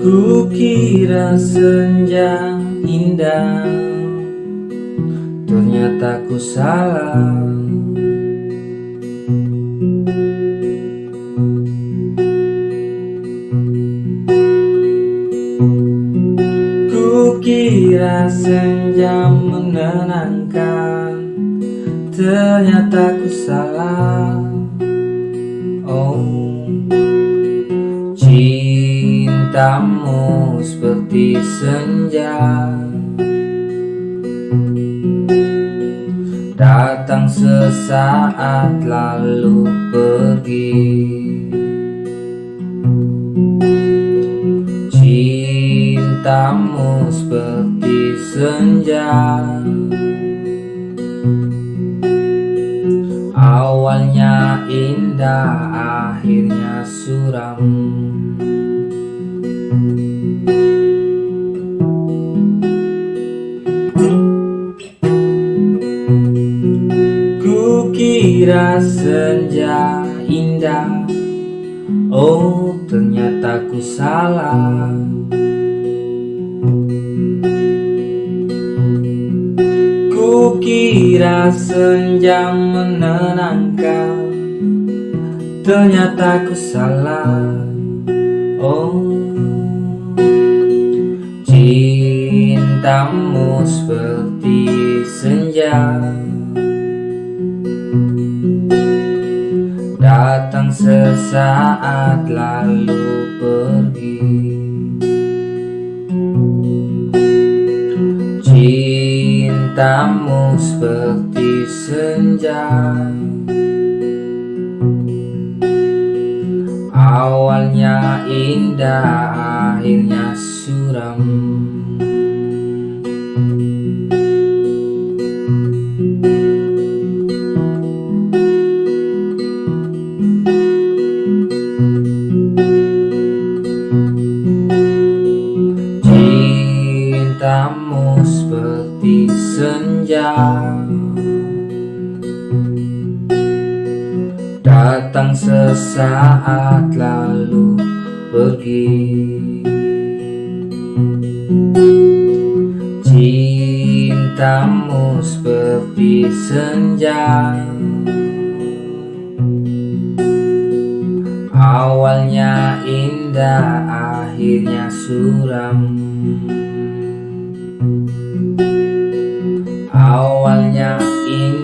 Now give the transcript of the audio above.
Kukira senja indah Ternyata ku salah. Kukira senja menenangkan Ternyata ku salah. Oh Cintamu seperti senja. Datang sesaat lalu pergi. Cintamu seperti senja. Awalnya indah, akhirnya suram Kukira senja indah Oh ternyata ku salah. Kukira senja menenangkan Ternyata ku salah. Oh Cintamu seperti senja sesaat lalu pergi. Cintamu seperti senja. Awalnya indah, akhirnya suram senja. Datang sesaat lalu pergi. Cintamu seperti senja. Awalnya indah, akhirnya suram awalnya ini